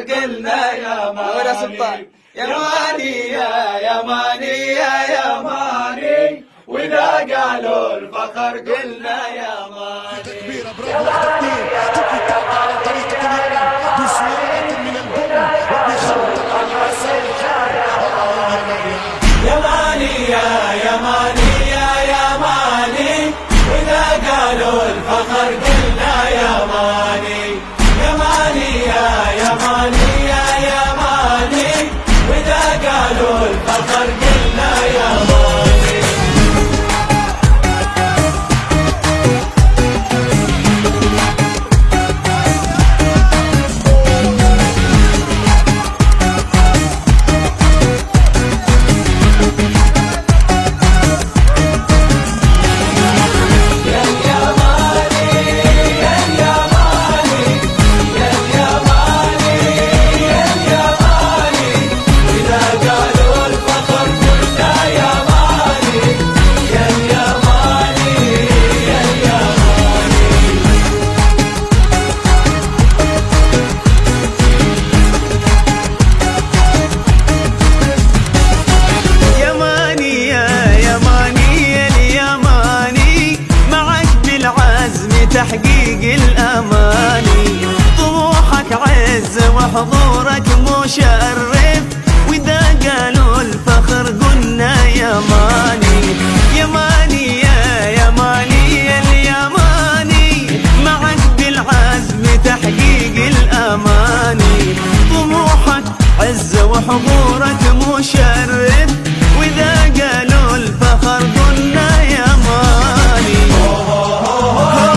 قلنا يا ماني. يا ماني يا يماني يا يماني وإذا قالوا الفخر قلنا يا ماني. قالوا الفخر تحقيق الأماني. طموحك عز وحضورك مشرف. وإذا قالوا الفخر قلنا يا ماني. يا ماني يا يا ماني يا اليماني معك بالعزم تحقيق الأماني. طموحك عز وحضورك مشرف. وإذا قالوا